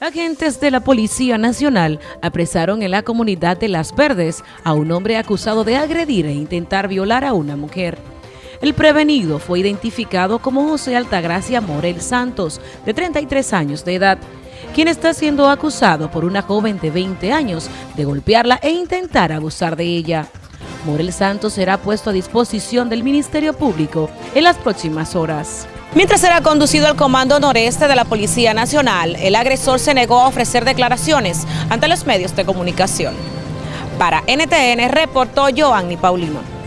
Agentes de la Policía Nacional apresaron en la comunidad de Las Verdes a un hombre acusado de agredir e intentar violar a una mujer. El prevenido fue identificado como José Altagracia Morel Santos, de 33 años de edad, quien está siendo acusado por una joven de 20 años de golpearla e intentar abusar de ella. Morel Santos será puesto a disposición del Ministerio Público en las próximas horas. Mientras era conducido al Comando Noreste de la Policía Nacional, el agresor se negó a ofrecer declaraciones ante los medios de comunicación. Para NTN reportó Joanny Paulino.